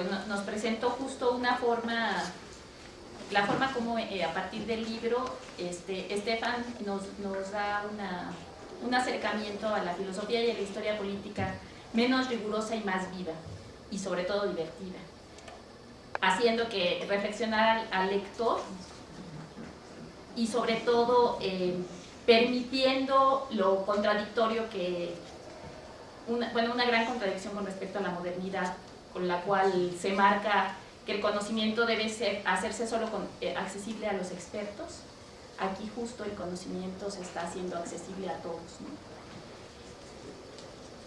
pues nos presentó justo una forma, la forma como eh, a partir del libro, este, Estefan nos, da un acercamiento a la filosofía y a la historia política menos rigurosa y más viva, y sobre todo divertida, haciendo que reflexionar al, lector y sobre todo eh, permitiendo lo contradictorio que, bueno, una gran contradicción con respecto a la modernidad, con la cual se marca que el conocimiento debe hacerse solo eh, accesible a los expertos, aquí justo el conocimiento se está haciendo accesible a todos.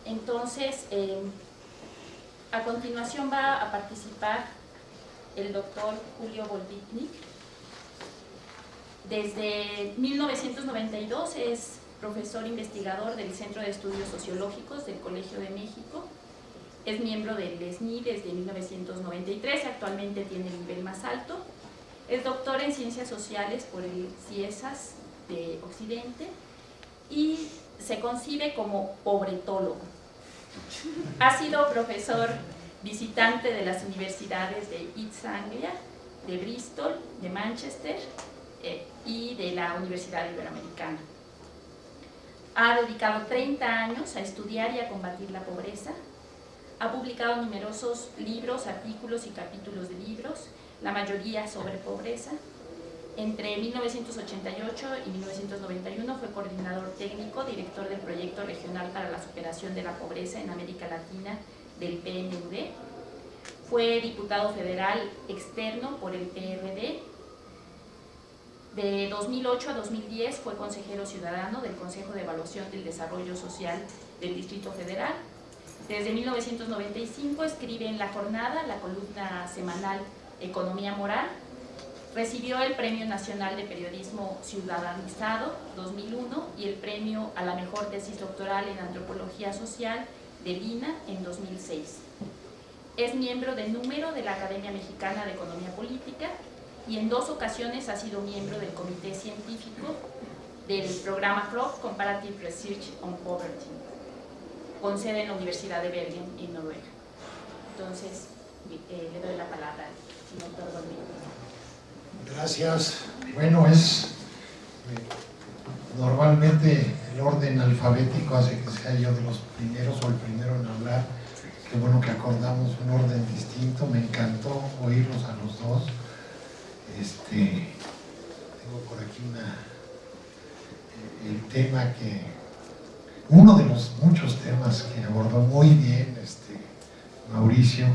Entonces, eh, a continuación va a participar el doctor Julio Volvitnik. Desde 1992 es profesor investigador del Centro de Estudios Sociológicos del Colegio de México. Es miembro del SNI desde 1993, actualmente tiene el nivel más alto. Es doctor en Ciencias Sociales por el CIESAS de Occidente y se concibe como pobretólogo. Ha sido profesor visitante de las universidades de East Anglia, de Bristol, de Manchester eh, y de la Universidad Iberoamericana. Ha dedicado 30 años a estudiar y a combatir la pobreza. Ha publicado numerosos libros, artículos y capítulos de libros, la mayoría sobre pobreza. Entre 1988 y 1991 fue coordinador técnico, director del Proyecto Regional para la Superación de la Pobreza en América Latina del PNUD. Fue diputado federal externo por el PRD. De 2008 a 2010 fue consejero ciudadano del Consejo de Evaluación del Desarrollo Social del Distrito Federal. Desde 1995 escribe en La Jornada, la columna semanal Economía Moral, Recibió el Premio Nacional de Periodismo Ciudadanizado 2001 y el Premio a la Mejor Tesis Doctoral en Antropología Social de Lina en 2006. Es miembro de número de la Academia Mexicana de Economía Política y en dos ocasiones ha sido miembro del Comité Científico del programa CROP Comparative Research on Poverty, con sede en la Universidad de Bergen, en Noruega. Entonces, eh, le doy la palabra al doctor Gracias. Bueno, es eh, normalmente el orden alfabético hace que sea yo de los primeros o el primero en hablar. Qué bueno que acordamos un orden distinto. Me encantó oírlos a los dos. Este, tengo por aquí una, el tema que, uno de los muchos temas que abordó muy bien este, Mauricio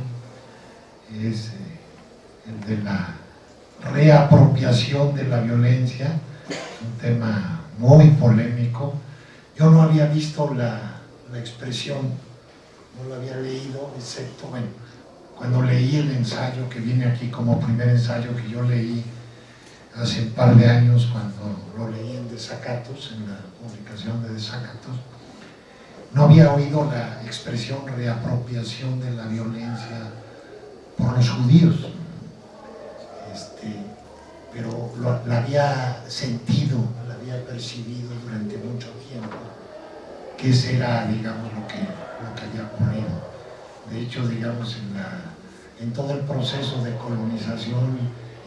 es eh, el de la reapropiación de la violencia, un tema muy polémico. Yo no había visto la, la expresión, no la había leído, excepto, bueno, cuando leí el ensayo que viene aquí como primer ensayo que yo leí hace un par de años cuando lo leí en Desacatos, en la publicación de Desacatos, no había oído la expresión reapropiación de la violencia por los judíos pero la había sentido, la había percibido durante mucho tiempo, que ese era, digamos, lo que, lo que había ocurrido. De hecho, digamos, en, todo el proceso de colonización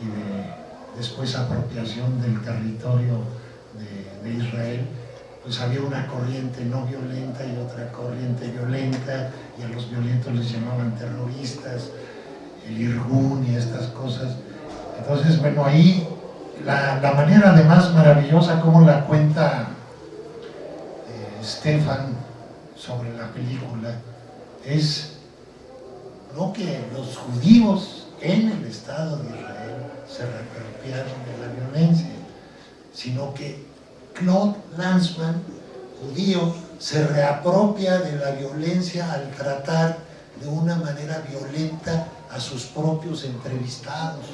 y de después apropiación del territorio de Israel, pues había una corriente no violenta y otra corriente violenta, y a los violentos les llamaban terroristas, el Irgun y estas cosas, entonces, bueno, ahí la, manera además maravillosa como la cuenta eh, Stefan sobre la película es no que los judíos en el Estado de Israel se reapropiaron de la violencia, sino que Claude Lanzmann, judío, se reapropia de la violencia al tratar de una manera violenta a sus propios entrevistados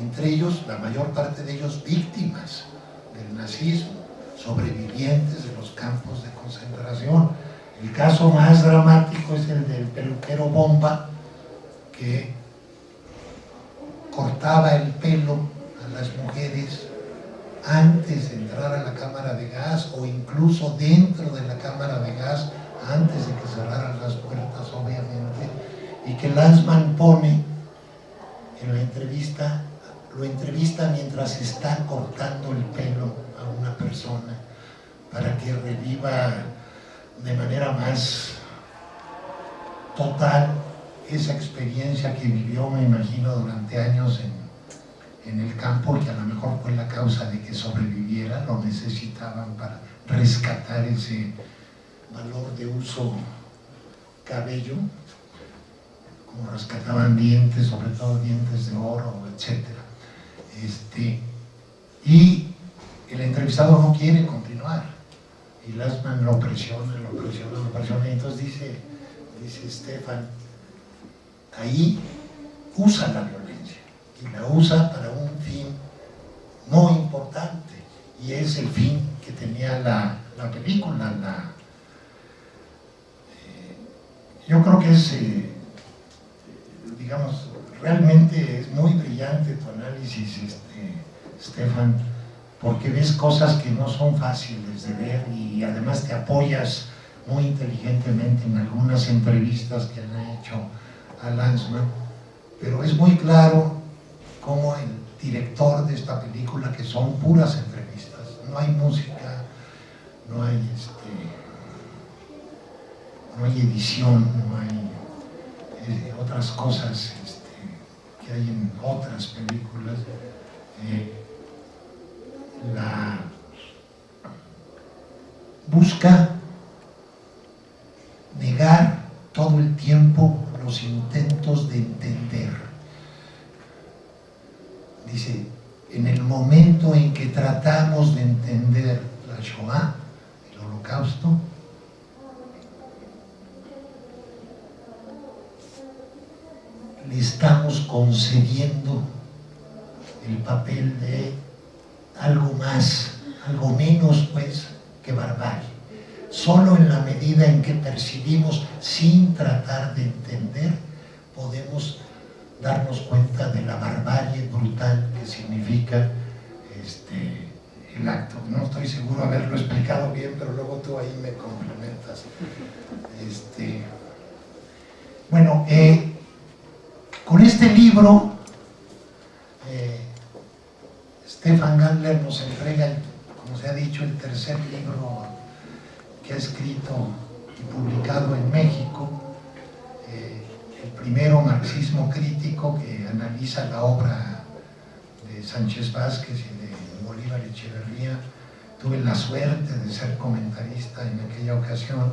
entre ellos, la mayor parte de ellos víctimas del nazismo, sobrevivientes de los campos de concentración. El caso más dramático es el del peluquero Bomba, que cortaba el pelo a las mujeres antes de entrar a la cámara de gas o incluso dentro de la cámara de gas antes de que cerraran las puertas, obviamente, y que Lanzmann pone en la entrevista, lo entrevista mientras está cortando el pelo a una persona para que reviva de manera más total esa experiencia que vivió, me imagino, durante años en, el campo, que a lo mejor fue la causa de que sobreviviera, lo necesitaban para rescatar ese valor de uso cabello, como rescataban dientes, sobre todo dientes de oro, etc. Este, y el entrevistado no quiere continuar, y Lasman lo presiona, lo presiona, lo presiona, y entonces dice, dice Stefan, ahí usa la violencia, y la usa para un fin muy importante, y es el fin que tenía la, película, la, eh, yo creo que es, eh, digamos, realmente es muy brillante tu análisis, este, Stefan, porque ves cosas que no son fáciles de ver y además te apoyas muy inteligentemente en algunas entrevistas que han hecho a Lanzmann, pero es muy claro como el director de esta película, que son puras entrevistas, no hay música, no hay, este, no hay edición, no hay eh, otras cosas este, que hay en otras películas. Eh, la busca negar todo el tiempo los intentos de entender. Dice, en el momento en que tratamos de entender la Shoah, el holocausto, le estamos concediendo el papel de algo más, algo menos pues que barbarie. Solo en la medida en que percibimos sin tratar de entender, podemos darnos cuenta de la barbarie brutal que significa este, el acto. No de haberlo explicado bien, pero luego tú ahí me complementas. Este, bueno, eh, con este libro Stefan Gandler nos entrega, como se ha dicho, el tercer libro que ha escrito y publicado en México, eh, el primero, Marxismo Crítico, que analiza la obra de Sánchez Vázquez y de Bolívar Echeverría. Tuve la suerte de ser comentarista en aquella ocasión.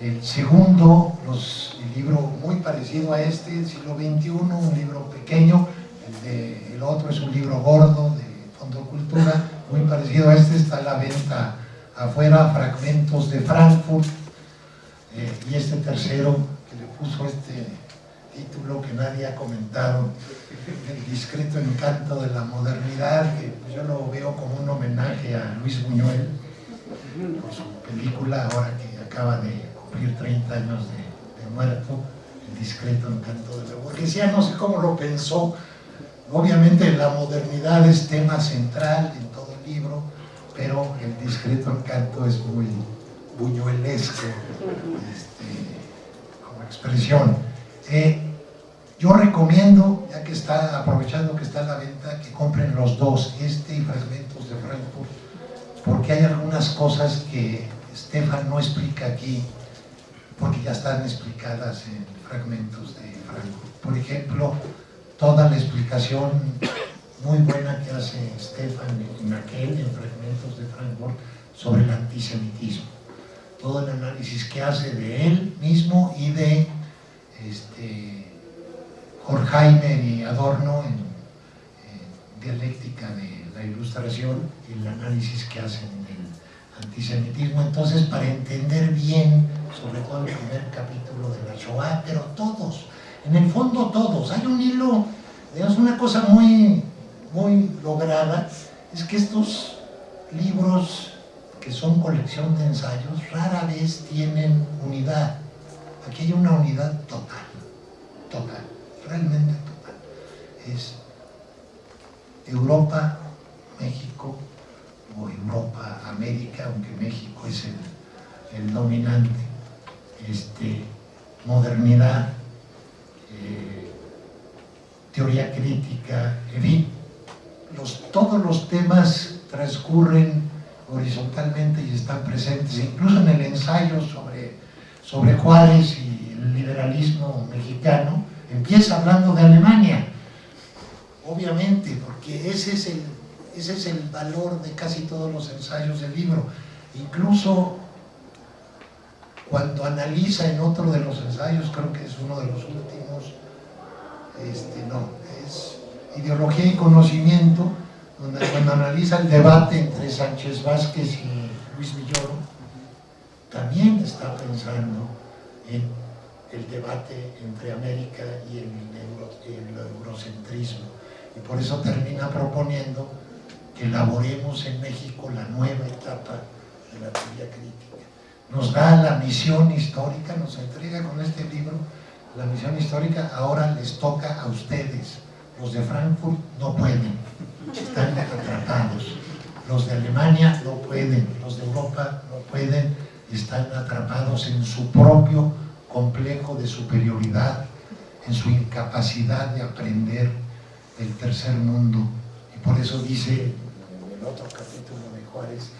El segundo, el libro muy parecido a este, el siglo XXI, un libro pequeño, el, el otro es un libro gordo de Fondo Cultura, muy parecido a este, está a la venta afuera, Fragmentos de Frankfurt, eh, y este tercero que le puso este título que nadie ha comentado, El discreto encanto de la modernidad, que yo lo veo como un homenaje a Luis Buñuel, por su película, ahora que acaba de cumplir 30 años de, de muerto, El discreto encanto de la burguesía, no sé cómo lo pensó, Obviamente la modernidad es tema central en todo el libro, pero el discreto encanto es muy buñuelesco este, como expresión. Eh, yo recomiendo, ya que está, aprovechando que está a la venta, que compren los dos, este y Fragmentos de Frankfurt, porque hay algunas cosas que Stefan no explica aquí, porque ya están explicadas en Fragmentos de Frankfurt. Por ejemplo, toda la explicación muy buena que hace Stefan en aquel, en Fragmentos de Frankfurt, sobre el antisemitismo. Todo el análisis que hace de él mismo y de este, Horkheimer y Adorno en, dialéctica de la ilustración y el análisis que hacen del antisemitismo. Entonces, para entender bien, sobre todo el primer capítulo de la Shoah, pero todos, en el fondo todos. Hay un hilo, digamos, una cosa muy, muy lograda, es que estos libros que son colección de ensayos rara vez tienen unidad. Aquí hay una unidad total, total, realmente total. Es Europa, México, o Europa, América, aunque México es el, dominante, este, modernidad, teoría crítica, en fin, todos los temas transcurren horizontalmente y están presentes, incluso en el ensayo sobre, sobre Juárez y el liberalismo mexicano, empieza hablando de Alemania, obviamente, porque ese es el, ese es el valor de casi todos los ensayos del libro. Incluso cuando analiza en otro de los ensayos, creo que es uno de los últimos, este, no, es Ideología y Conocimiento, donde cuando analiza el debate entre Sánchez Vázquez y Luis Villoro, también está pensando en el debate entre América y el, eurocentrismo. Y por eso termina proponiendo que elaboremos en México la nueva etapa de la teoría crítica. Nos da la misión histórica, nos entrega con este libro la misión histórica, ahora les toca a ustedes. Los de Frankfurt no pueden, están atrapados. Los de Alemania no pueden, los de Europa no pueden, están atrapados en su propio complejo de superioridad, en su incapacidad de aprender el tercer mundo. Y por eso dice en el otro capítulo de Juárez,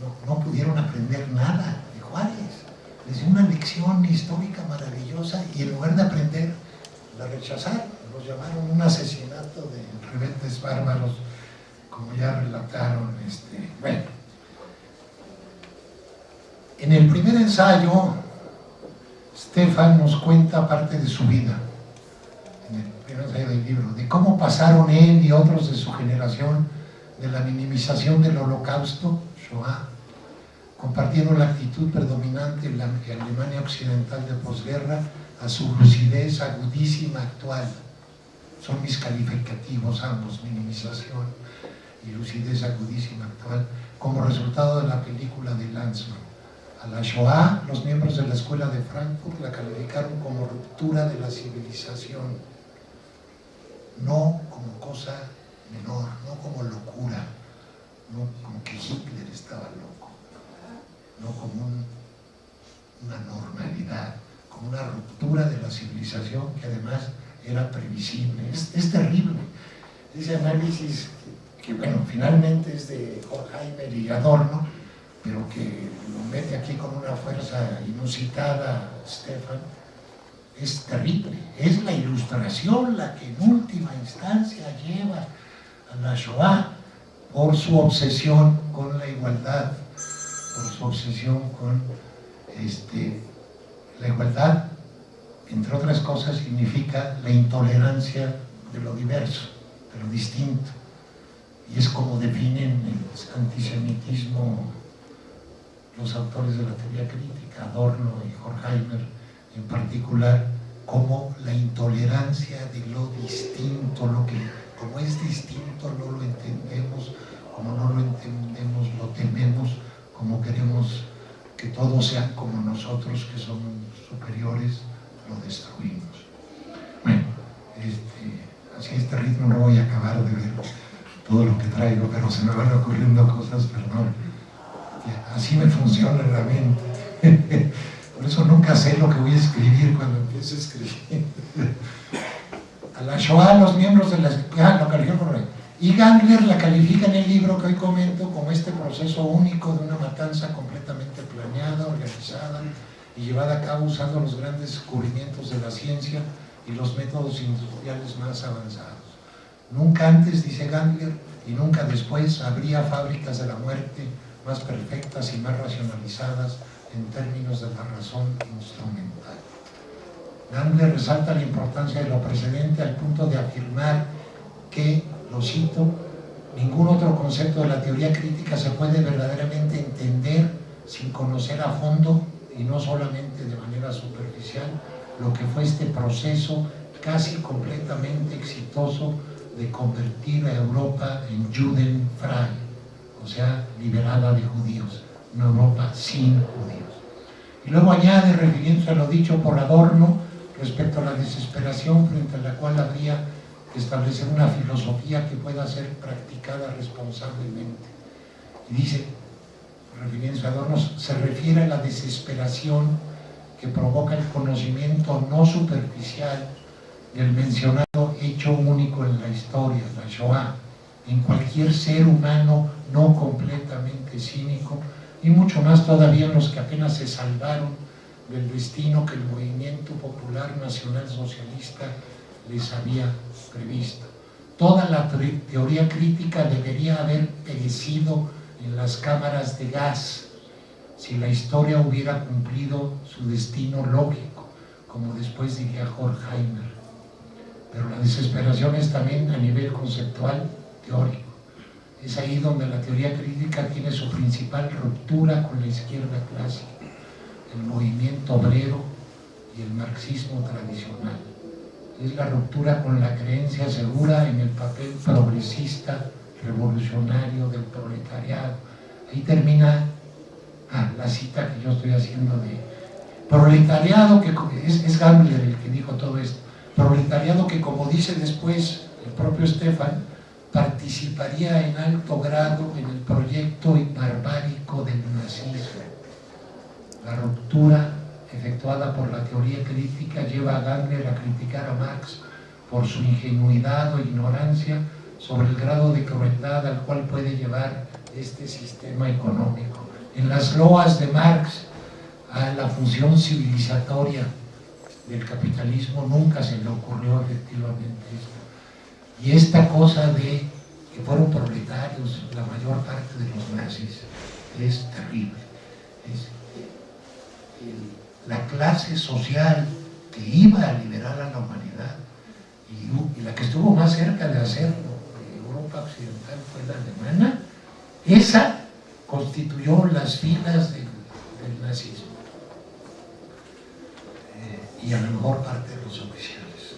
no, no pudieron aprender nada de Juárez. Les dio una lección histórica maravillosa y en lugar de aprender, la rechazaron. Los llamaron un asesinato de rebeldes bárbaros, como ya relataron. Este, bueno, en el primer ensayo, Stefan nos cuenta parte de su vida del libro, de cómo pasaron él y otros de su generación de la minimización del holocausto, Shoah, compartiendo la actitud predominante en la Alemania occidental de posguerra a su lucidez agudísima actual. Son mis calificativos ambos, minimización y lucidez agudísima actual, como resultado de la película de Lanzmann. A la Shoah, los miembros de la escuela de Frankfurt la calificaron como ruptura de la civilización no como cosa menor, no como locura, no como que Hitler estaba loco, no como una normalidad, como una ruptura de la civilización que además era previsible. Es, terrible. Ese análisis que, bueno, finalmente es de Horkheimer y Adorno, pero que lo mete aquí con una fuerza inusitada Stefan, es terrible. Es la ilustración la que en última instancia lleva a la Shoah por su obsesión con la igualdad, por su obsesión con este, la igualdad, entre otras cosas, significa la intolerancia de lo diverso, de lo distinto. Y es como definen el antisemitismo los autores de la teoría crítica, Adorno y Horkheimer, en particular como la intolerancia de lo distinto, lo que como es distinto no lo entendemos, como no lo entendemos lo tememos, como queremos que todos sean como nosotros que somos superiores, lo destruimos. Bueno, este, así este ritmo no voy a acabar de ver todo lo que traigo, pero se me van ocurriendo cosas, perdón. Así me funciona la mente. Por eso nunca sé lo que voy a escribir cuando empiezo a escribir. A la Shoah, los miembros de la... Ah, lo calificó correcto. Y Gangler la califica en el libro que hoy comento como este proceso único de una matanza completamente planeada, organizada y llevada a cabo usando los grandes descubrimientos de la ciencia y los métodos industriales más avanzados. Nunca antes, dice Gangler, y nunca después habría fábricas de la muerte más perfectas y más racionalizadas en términos de la razón instrumental. Gandler resalta la importancia de lo precedente al punto de afirmar que, lo cito, ningún otro concepto de la teoría crítica se puede verdaderamente entender sin conocer a fondo y no solamente de manera superficial lo que fue este proceso casi completamente exitoso de convertir a Europa en Judenfrei, o sea, liberada de judíos una Europa sin judíos. Y luego añade, refiriéndose a lo dicho por Adorno, respecto a la desesperación frente a la cual habría que establecer una filosofía que pueda ser practicada responsablemente. Y dice, refiriéndose a Adorno, se refiere a la desesperación que provoca el conocimiento no superficial del mencionado hecho único en la historia, la Shoah, en cualquier ser humano no completamente cínico, y mucho más todavía los que apenas se salvaron del destino que el movimiento popular nacional socialista les había previsto. Toda la teoría crítica debería haber perecido en las cámaras de gas si la historia hubiera cumplido su destino lógico, como después diría Horkheimer. Pero la desesperación es también a nivel conceptual, teórico. Es ahí donde la teoría crítica tiene su principal ruptura con la izquierda clásica, el movimiento obrero y el marxismo tradicional. Es la ruptura con la creencia segura en el papel progresista, revolucionario del proletariado. Ahí termina ah, la cita que yo estoy haciendo de proletariado, que es, es Gambler el que dijo todo esto, proletariado que como dice después el propio Stefan, participaría en alto grado en el proyecto barbárico del nazismo. La ruptura efectuada por la teoría crítica lleva a Gangler a criticar a Marx por su ingenuidad o ignorancia sobre el grado de crueldad al cual puede llevar este sistema económico. En las loas de Marx a la función civilizatoria del capitalismo nunca se le ocurrió efectivamente esto. Y esta cosa de que fueron proletarios la mayor parte de los nazis es terrible. La clase social que iba a liberar a la humanidad y, la que estuvo más cerca de hacerlo de Europa Occidental fue la alemana, esa constituyó las filas del, nazismo eh, y a lo mejor parte de los oficiales.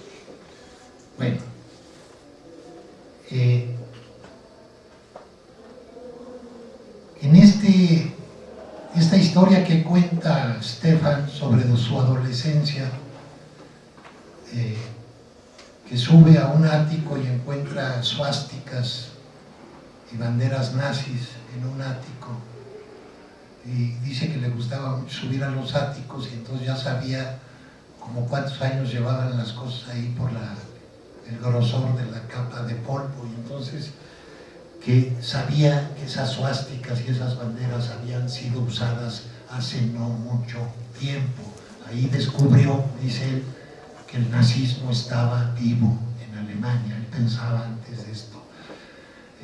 Bueno, eh, en este, esta historia que cuenta Stefan sobre su adolescencia, eh, que sube a un ático y encuentra suásticas y banderas nazis en un ático, y dice que le gustaba subir a los áticos y entonces ya sabía como cuántos años llevaban las cosas ahí por la el grosor de la capa de polvo y entonces que sabía que esas suásticas y esas banderas habían sido usadas hace no mucho tiempo. Ahí descubrió, dice él, que el nazismo estaba vivo en Alemania, él pensaba antes de esto.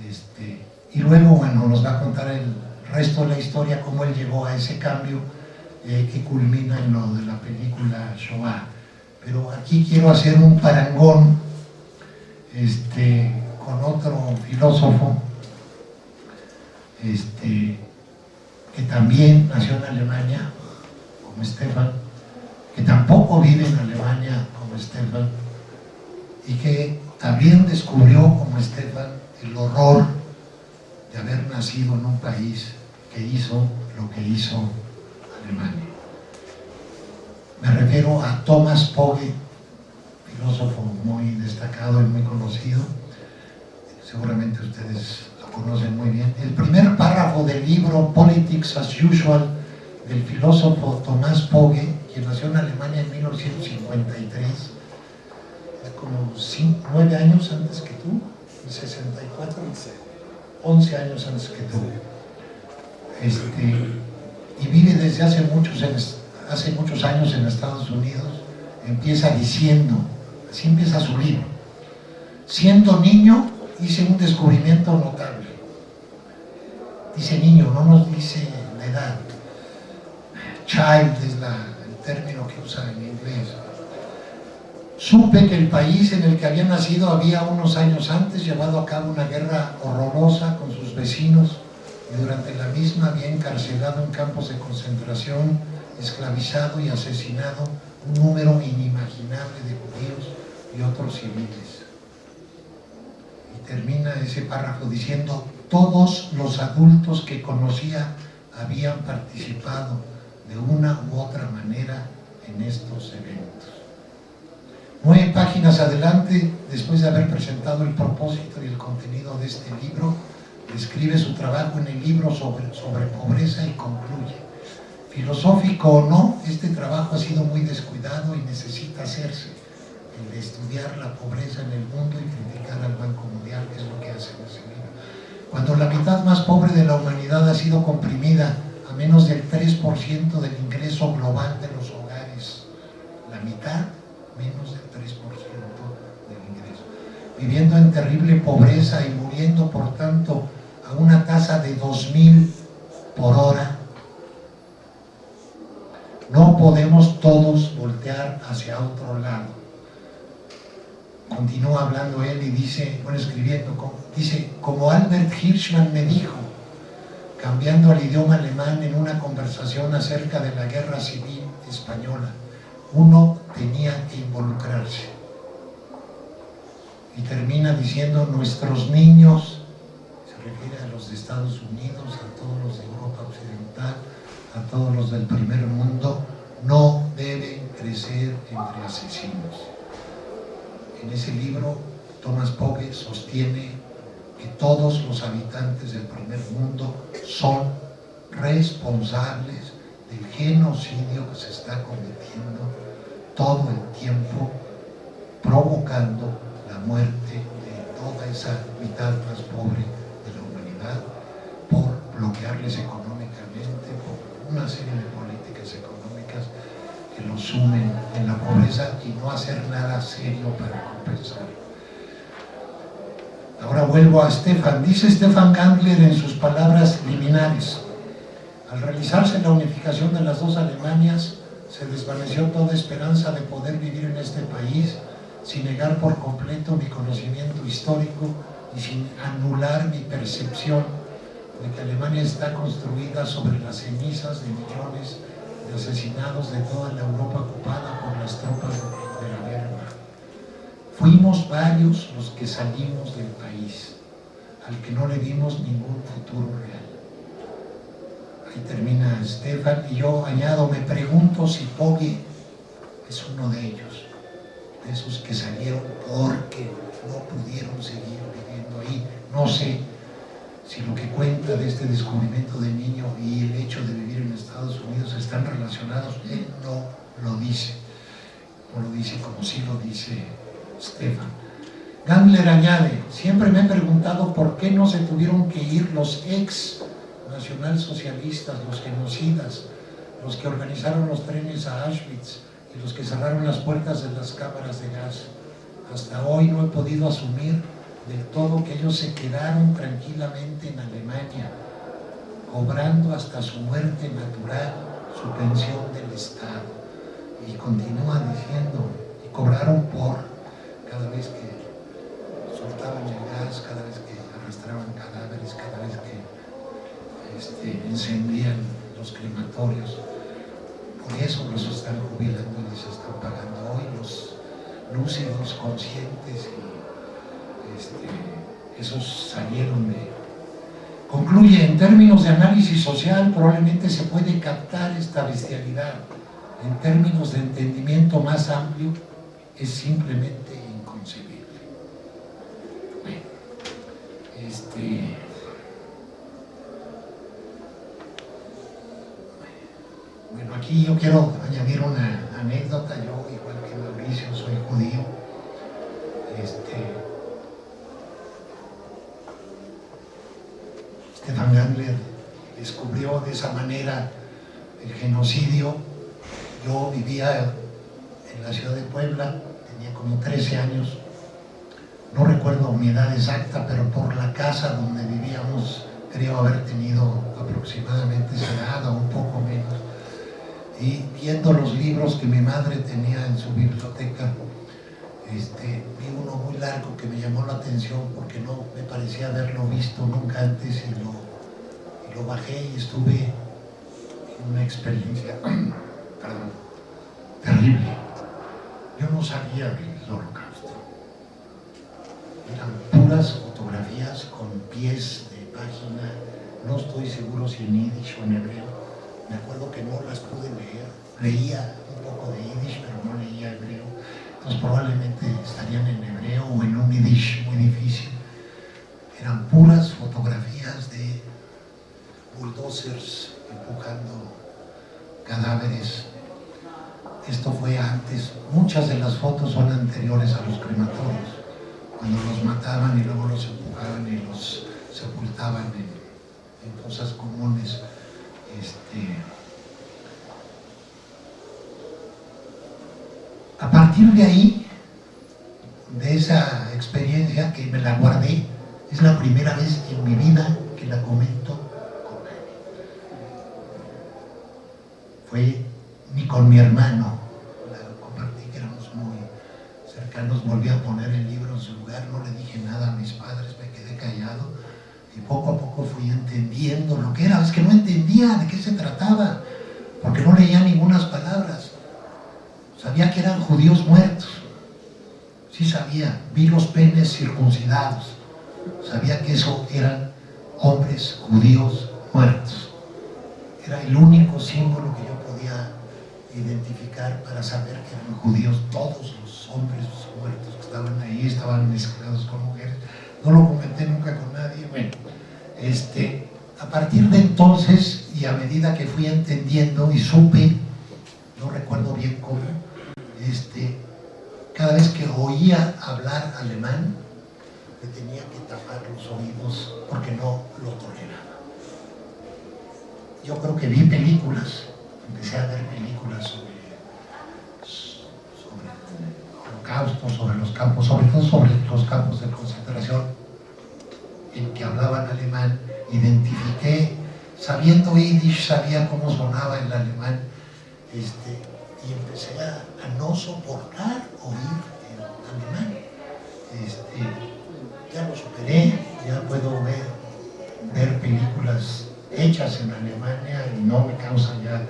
Este, y luego, bueno, nos va a contar el resto de la historia, cómo él llegó a ese cambio eh, que culmina en lo de la película Shoah. Pero aquí quiero hacer un parangón este, con otro filósofo este, que también nació en Alemania, como Stefan, que tampoco vive en Alemania como Stefan, y que también descubrió como Stefan el horror de haber nacido en un país que hizo lo que hizo Alemania. Me refiero a Thomas Pogge, filósofo muy destacado y muy conocido, seguramente ustedes lo conocen muy bien. El primer párrafo del libro Politics as Usual del filósofo Tomás Pogge, quien nació en Alemania en 1953, es como 9 años antes que tú, en 64, 11 años antes que tú. Este, y vive desde hace muchos años en Estados Unidos, empieza diciendo Así empieza su libro. Siendo niño hice un descubrimiento notable. Dice niño, no nos dice la edad. Child es el término que usa en inglés. Supe que el país en el que había nacido había unos años antes llevado a cabo una guerra horrorosa con sus vecinos y durante la misma había encarcelado en campos de concentración, esclavizado y asesinado un número inimaginable de judíos y otros civiles. Y termina ese párrafo diciendo, todos los adultos que conocía habían participado de una u otra manera en estos eventos. Nueve páginas adelante, después de haber presentado el propósito y el contenido de este libro, describe su trabajo en el libro sobre, sobre pobreza y concluye. Filosófico o no, este trabajo ha sido muy descuidado y necesita hacerse el de estudiar la pobreza en el mundo y criticar al Banco Mundial, que es lo que hace libro. Cuando la mitad más pobre de la humanidad ha sido comprimida a menos del 3% del ingreso global de los hogares, la mitad menos del 3% del ingreso, viviendo en terrible pobreza y muriendo por tanto a una tasa de 2.000 por hora, no podemos todos voltear hacia otro lado. Continúa hablando él y dice, bueno, escribiendo, dice, como Albert Hirschman me dijo, cambiando al idioma alemán en una conversación acerca de la guerra civil española, uno tenía que involucrarse. Y termina diciendo, nuestros niños, se refiere a los de Estados Unidos, a todos los de Europa Occidental, todos los del primer mundo, no deben crecer entre asesinos. En ese libro, Thomas Pogge sostiene que todos los habitantes del primer mundo son responsables del genocidio que se está cometiendo todo el tiempo, provocando la muerte de toda esa mitad más pobre de la humanidad por bloquearles económicamente, una serie de políticas económicas que los sumen en la pobreza y no hacer nada serio para compensarlo. Ahora vuelvo a Stefan. Dice Stefan Gandler en sus palabras liminares, al realizarse la unificación de las dos Alemanias, se desvaneció toda esperanza de poder vivir en este país sin negar por completo mi conocimiento histórico y sin anular mi percepción de que Alemania está construida sobre las cenizas de millones de asesinados de toda la Europa ocupada por las tropas de la guerra. Fuimos varios los que salimos del país, al que no le dimos ningún futuro real. Ahí termina Stefan y yo añado, me pregunto si Poggi es uno de ellos, de esos que salieron porque no pudieron seguir viviendo ahí. No sé si lo que cuenta de este descubrimiento de niño y el hecho de vivir en Estados Unidos están relacionados, él no lo dice, no lo dice como sí lo dice Stefan. Gandler añade, siempre me he preguntado por qué no se tuvieron que ir los ex nacionalsocialistas, los genocidas, los que organizaron los trenes a Auschwitz y los que cerraron las puertas de las cámaras de gas. Hasta hoy no he podido asumir del todo que ellos se quedaron tranquilamente en Alemania, cobrando hasta su muerte natural su pensión del Estado. Y continúa diciendo, y cobraron por cada vez que soltaban el gas, cada vez que arrastraban cadáveres, cada vez que este, encendían los crematorios. Por eso los están jubilando y les están pagando hoy los lúcidos, conscientes y este, esos salieron de... Concluye, en términos de análisis social probablemente se puede captar esta bestialidad. En términos de entendimiento más amplio, es simplemente Este, bueno, aquí yo quiero añadir una anécdota. Yo, igual que Mauricio, soy judío. Este, Stefan Gandler descubrió de esa manera el genocidio. Yo vivía en la ciudad de Puebla, tenía como 13 años, no recuerdo mi edad exacta, pero por la casa donde vivíamos creo haber tenido aproximadamente esa edad o un poco menos. Y viendo los libros que mi madre tenía en su biblioteca, este, vi uno muy largo que me llamó la atención porque no me parecía haberlo visto nunca antes y lo, lo bajé y estuve en una experiencia perdón, terrible. Yo no sabía del holocausto. Eran puras fotografías con pies de página, no estoy seguro si en yiddish o en hebreo, me acuerdo que no las pude leer, leía un poco de yiddish pero no leía hebreo, entonces probablemente estarían en hebreo o en un yiddish muy difícil. Eran puras fotografías de bulldozers empujando cadáveres esto fue antes, muchas de las fotos son anteriores a los crematorios, cuando los mataban y luego los empujaban y los sepultaban en, cosas comunes. Este, a partir de ahí, de esa experiencia que me la guardé, es la primera vez en mi vida que la comento con nadie. Fue ni con mi hermano, la compartí que éramos muy cercanos, volví a poner el libro en su lugar, no le dije nada a mis padres, me quedé callado y poco a poco fui entendiendo lo que era, es que no entendía de qué se trataba, porque no leía ninguna palabras, sabía que eran judíos muertos, sí sabía, vi los penes circuncidados, sabía que eso eran hombres judíos muertos. Era el único símbolo que yo podía identificar para saber que eran judíos todos los hombres muertos que estaban ahí, estaban mezclados con mujeres. No lo comenté nunca con nadie. Bueno, este, a partir de entonces y a medida que fui entendiendo y supe, no recuerdo bien cómo, este, cada vez que oía hablar alemán, me tenía que tapar los oídos porque no lo toleraba. Yo creo que vi películas, empecé a ver películas sobre, sobre el holocausto, sobre los campos, sobre todo sobre los campos de concentración en que hablaban alemán, identifiqué, sabiendo yiddish, sabía cómo sonaba el alemán, este, y empecé a, a no soportar oír el alemán. Este, ya lo superé, ya puedo ver, ver películas hechas en Alemania y no me causa ya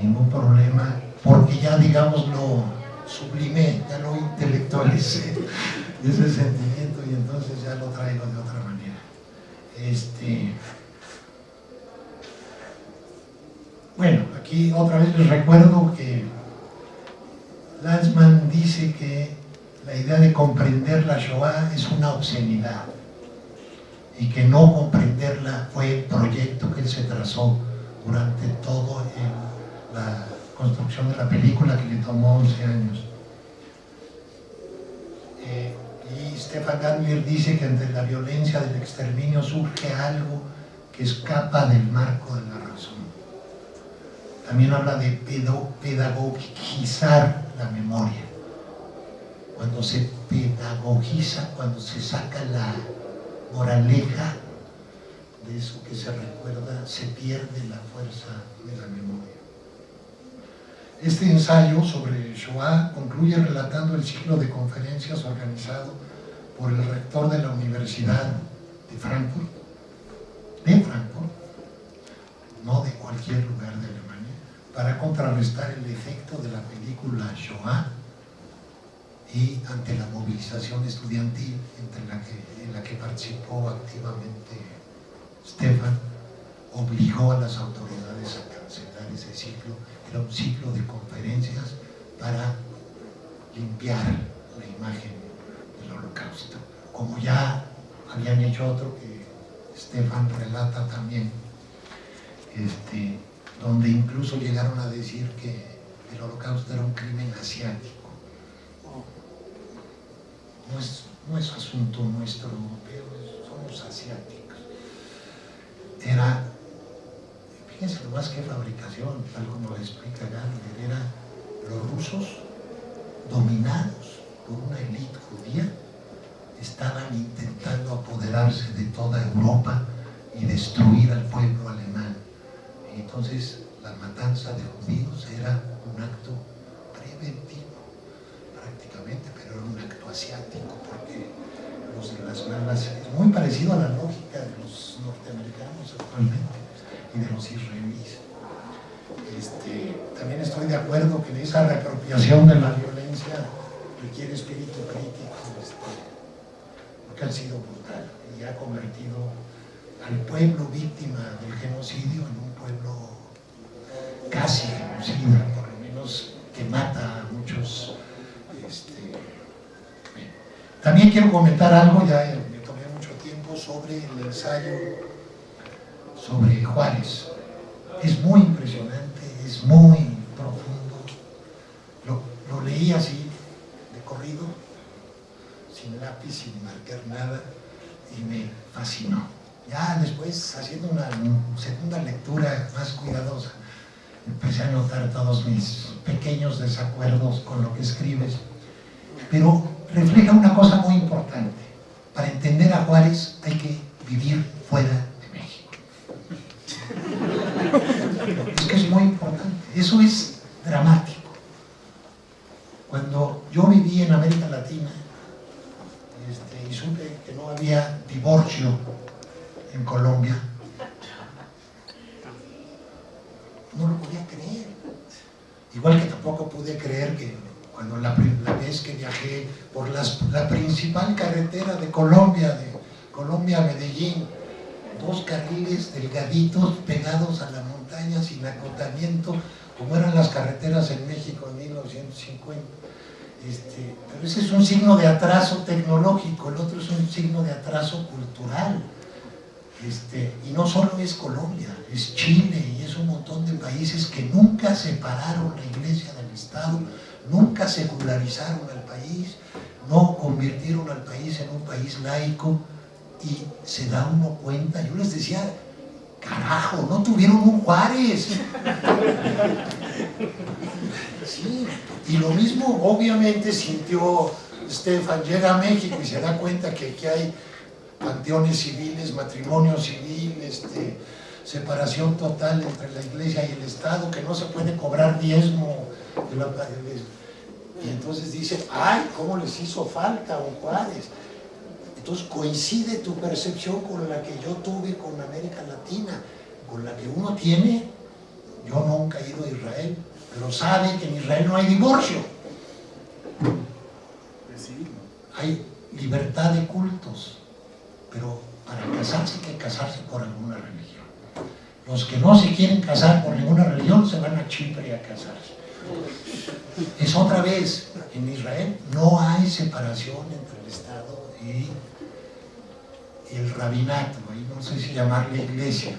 ningún problema, porque ya digamos lo sublimé, ya lo intelectualicé, ese sentimiento y entonces ya lo traigo de otra manera. Este, bueno, aquí otra vez les recuerdo que Lanzmann dice que la idea de comprender la Shoah es una obscenidad y que no comprenderla fue el proyecto que se trazó durante todo la construcción de la película que le tomó 11 años. Eh, y Stefan Gandler dice que ante la violencia del exterminio surge algo que escapa del marco de la razón. También habla de pedagogizar la memoria cuando se pedagogiza, cuando se saca la moraleja de eso que se recuerda, se pierde la fuerza de la memoria. Este ensayo sobre Shoah concluye relatando el ciclo de conferencias organizado por el rector de la Universidad de Frankfurt, de Frankfurt, no de cualquier lugar de Alemania, para contrarrestar el efecto de la película Shoah y ante la movilización estudiantil en la que participó activamente Stefan, obligó a las autoridades a cancelar ese ciclo. Era un ciclo de conferencias para limpiar la imagen del holocausto, como ya habían hecho otro que Stefan relata también, este, donde incluso llegaron a decir que el holocausto era un crimen asiático no es, asunto nuestro europeo, somos asiáticos. Era, fíjense lo más que fabricación, tal como lo explica Gandhi, era los rusos dominados por una élite judía, estaban intentando apoderarse de toda Europa y destruir al pueblo alemán. Entonces la matanza de judíos era un acto preventivo prácticamente, pero era un acto asiático, porque los malas es muy parecido a la lógica de los norteamericanos actualmente y de los israelíes. Este, también estoy de acuerdo que esa reapropiación de la violencia requiere espíritu crítico, este, porque ha sido brutal y ha convertido al pueblo víctima del genocidio en un pueblo casi genocida, por lo menos que mata quiero comentar algo, ya eh, me tomé mucho tiempo, sobre el ensayo sobre Juárez. Es muy impresionante, es muy profundo. Lo, leí así, de corrido, sin lápiz, sin marcar nada, y me fascinó. Ya después, haciendo una segunda lectura más cuidadosa, empecé a notar todos mis pequeños desacuerdos con lo que escribes. Pero refleja una cosa muy importante. Para entender a Juárez hay que vivir fuera de México. Es que es muy importante. Eso es dramático. Cuando yo viví en América Latina este, y supe que no había divorcio en Colombia, no lo podía creer. Igual que tampoco pude creer que cuando la, vez que viajé por la principal carretera de Colombia, de Colombia a Medellín, dos carriles delgaditos pegados a la montaña sin acotamiento, como eran las carreteras en México en 1950. Este, pero ese es un signo de atraso tecnológico, el otro es un signo de atraso cultural. Este, y no solo es Colombia, es Chile y es un montón de países que nunca separaron la iglesia del Estado, nunca secularizaron al país, no convirtieron al país en un país laico y se da uno cuenta, yo les decía, carajo, no tuvieron un Juárez. Sí, y lo mismo obviamente sintió Estefan, llega a México y se da cuenta que aquí hay panteones civiles, matrimonio civil, este, separación total entre la iglesia y el Estado, que no se puede cobrar diezmo. Y entonces dice, ay, ¿cómo les hizo falta a Juárez? Entonces coincide tu percepción con la que yo tuve con América Latina, con la que uno tiene, yo nunca he ido a Israel, pero sabe que en Israel no hay divorcio. Hay libertad de cultos, pero para casarse hay que casarse por alguna religión. Los que no se quieren casar por ninguna religión se van a Chipre a casarse. Es otra vez, en Israel no hay separación entre el Estado y el rabinato, no sé si llamarle iglesia,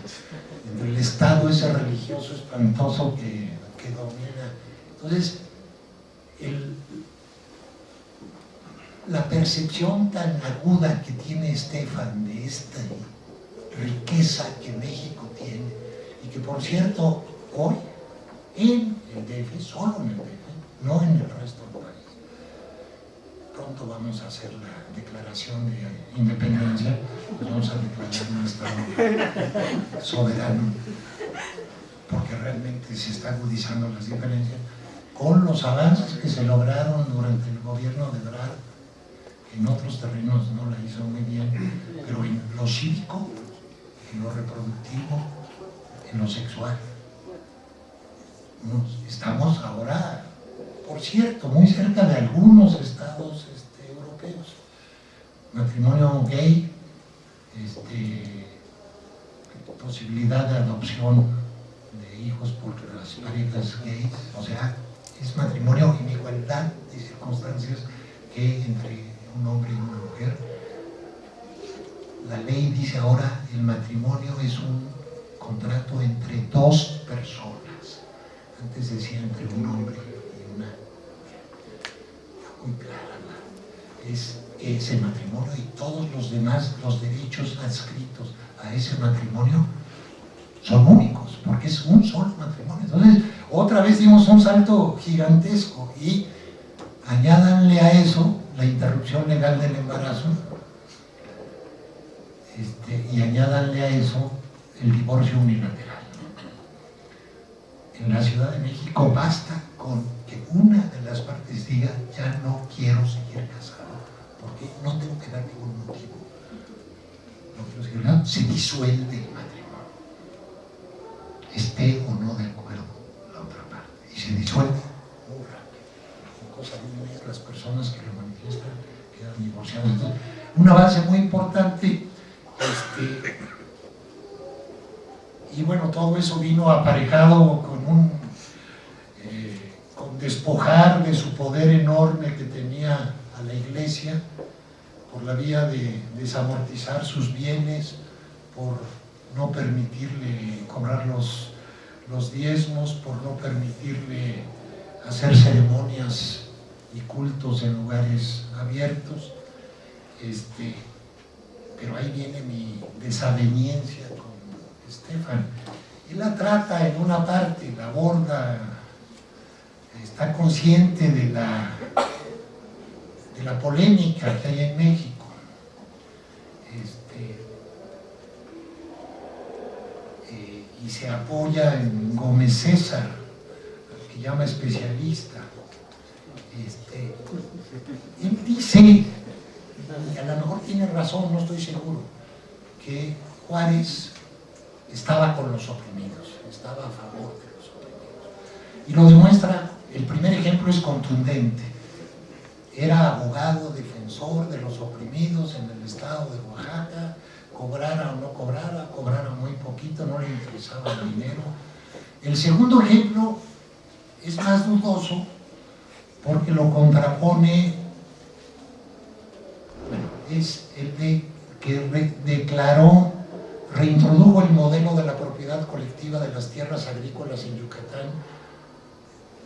entre el Estado ese religioso espantoso que, que domina. Entonces, la percepción tan aguda que tiene Estefan de esta riqueza que México tiene, y que por cierto, hoy en el DF, solo en el DF, no en el resto del país, pronto vamos a hacer la declaración de independencia, pues vamos a declarar un Estado soberano, porque realmente se está agudizando las diferencias, con los avances que se lograron durante el gobierno de Brad, en otros terrenos no la hizo muy bien, pero en lo cívico, en lo reproductivo, en lo sexual. Estamos ahora, por cierto, muy cerca de algunos estados este, europeos. Matrimonio gay, este, posibilidad de adopción de hijos por las parejas gays, o sea, es matrimonio en igualdad de circunstancias que entre un hombre y una mujer. La ley dice ahora el matrimonio es un contrato entre dos personas. Antes decía entre un hombre y una Muy clara. Es ese matrimonio y todos los demás, los derechos adscritos a ese matrimonio son únicos, porque es un solo matrimonio. Entonces, otra vez dimos un salto gigantesco y añádanle a eso la interrupción legal del embarazo este, y añádanle a eso el divorcio unilateral. En la Ciudad de México basta con que una de las partes diga ya no quiero seguir casado, porque no tengo que dar ningún motivo. No se disuelve el matrimonio, esté o no de acuerdo la otra parte, y se disuelve muy rápido. Las personas que lo manifiestan quedan divorciadas. un avance muy importante este, y bueno, todo eso vino aparejado con eh, con despojar de su poder enorme que tenía a la iglesia por la vía de desamortizar sus bienes, por no permitirle cobrar los, los diezmos, por no permitirle hacer ceremonias y cultos en lugares abiertos. Este, pero ahí viene mi desaveniencia con Estefan. Él la trata en una parte, la aborda, está consciente de la, de la polémica que hay en México. Este, eh, y se apoya en Gómez César, que llama especialista. Este, él dice, y a lo mejor tiene razón, no estoy seguro, que Juárez estaba con los oprimidos, estaba a favor de los oprimidos. Y lo demuestra, el primer ejemplo es contundente. Era abogado, defensor de los oprimidos en el estado de Oaxaca, cobrara o no cobrara, cobrara muy poquito, no le interesaba el dinero. El segundo ejemplo es más dudoso porque lo contrapone, es el de que declaró reintrodujo el modelo de la propiedad colectiva de las tierras agrícolas en Yucatán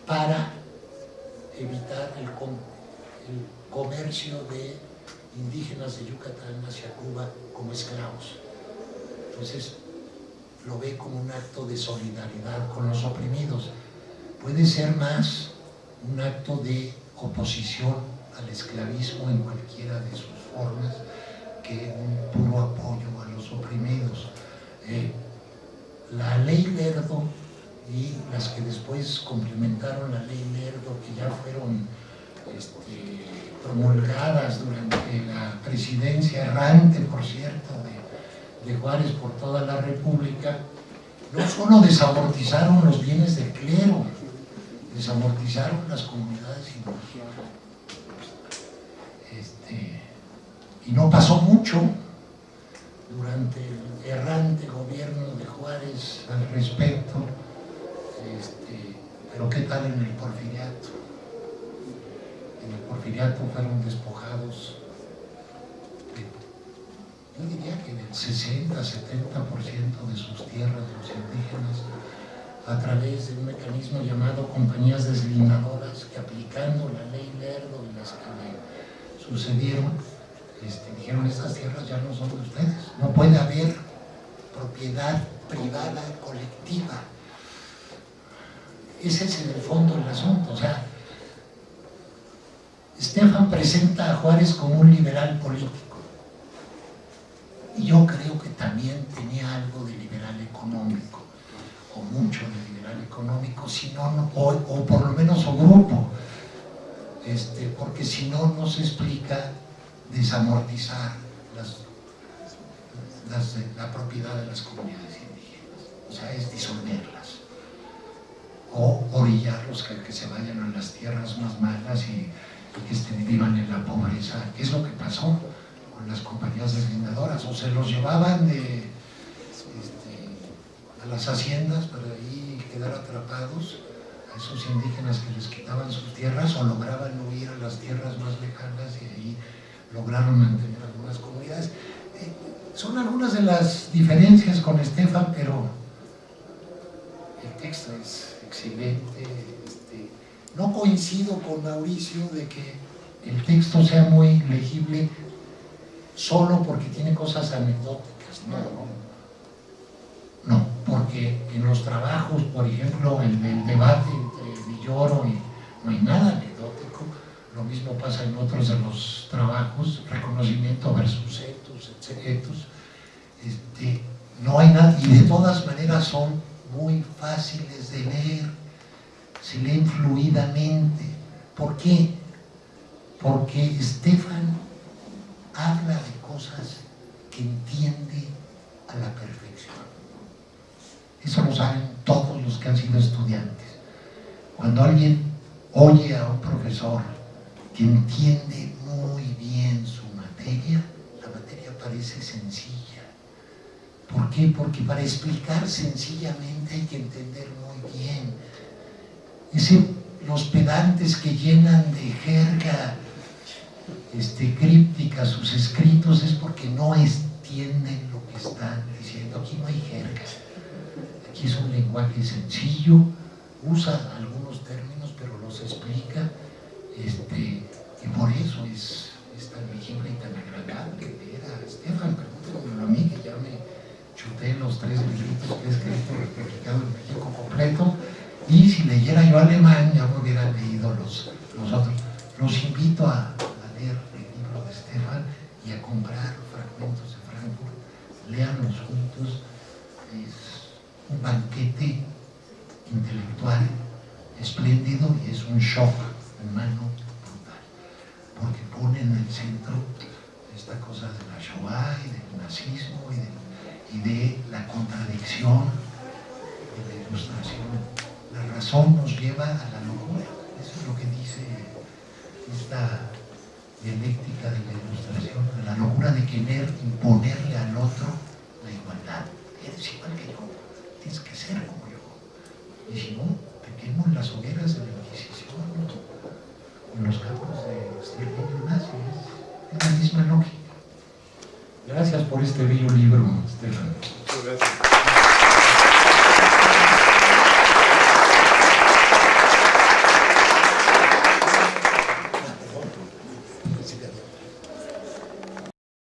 para evitar el, comercio de indígenas de Yucatán hacia Cuba como esclavos. Entonces, lo ve como un acto de solidaridad con los oprimidos. Puede ser más un acto de oposición al esclavismo en cualquiera de sus formas que un puro apoyo oprimidos. Eh, la ley Lerdo y las que después complementaron la ley Lerdo, que ya fueron este, promulgadas durante la presidencia errante, por cierto, de, de Juárez por toda la República, no solo desamortizaron los bienes del clero, desamortizaron las comunidades indígenas. Este, y no pasó mucho durante el errante gobierno de Juárez al respecto, este, pero ¿qué tal en el porfiriato? En el porfiriato fueron despojados, yo diría que del 60-70% de sus tierras, de los indígenas, a través de un mecanismo llamado compañías deslindadoras que aplicando la ley Lerdo y las que le sucedieron, este, dijeron estas tierras ya no son de ustedes, no puede haber propiedad privada colectiva. Ese es en el fondo el asunto, o sea, Estefan presenta a Juárez como un liberal político. Y yo creo que también tenía algo de liberal económico o mucho de liberal económico, si no, o, o por lo menos su grupo, este, porque si no, no se explica desamortizar la propiedad de las comunidades indígenas, o sea, es disolverlas o orillarlos que, que se vayan a las tierras más malas y, que estén, vivan en la pobreza, ¿qué es lo que pasó con las compañías deslindadoras? O se los llevaban de, este, a las haciendas para ahí quedar atrapados a esos indígenas que les quitaban sus tierras o lograban huir a las tierras más lejanas y ahí lograron mantener algunas comunidades. Eh, son algunas de las diferencias con Estefan, pero el texto es excelente. Este, no coincido con Mauricio de que el texto sea muy legible solo porque tiene cosas anecdóticas, no, no, porque en los trabajos, por ejemplo, el debate entre Villoro y no hay nada lo mismo pasa en otros de los trabajos, reconocimiento versus etos, etos. Este, no hay nada, y de todas maneras son muy fáciles de leer, se leen fluidamente. ¿Por qué? Porque Estefan habla de cosas que entiende a la perfección. Eso lo saben todos los que han sido estudiantes. Cuando alguien oye a un profesor que entiende muy bien su materia, la materia parece sencilla. ¿Por qué? Porque para explicar sencillamente hay que entender muy bien. Los pedantes que llenan de jerga este, críptica sus escritos es porque no entienden lo que están diciendo. Aquí no hay jerga. Aquí es un lenguaje sencillo, usa algunos términos, pero los explica este, por eso es, tan legible y tan agradable. vale pena. Estefan, pregúntame a mí que ya me chuté los tres libros que he escrito publicado en México completo. Y si leyera yo alemán, ya me hubieran leído los, otros. Los invito a, a leer el libro de Estefan y a comprar fragmentos de Frankfurt. Leanlos juntos. Es un banquete intelectual espléndido y es un shock humano pone en el centro esta cosa de la Shoah y del nazismo y de, la contradicción de la ilustración. La razón nos lleva a la locura. Eso es lo que dice esta dialéctica de la ilustración, de la locura de querer imponerle al otro la igualdad. Eres igual que yo, tienes que ser como yo. Y si no, te quemo en las hogueras de la Inquisición, en los campos de Stirling Ignacio. Es la misma lógica. Gracias por este bello libro, Estela. Muchas gracias.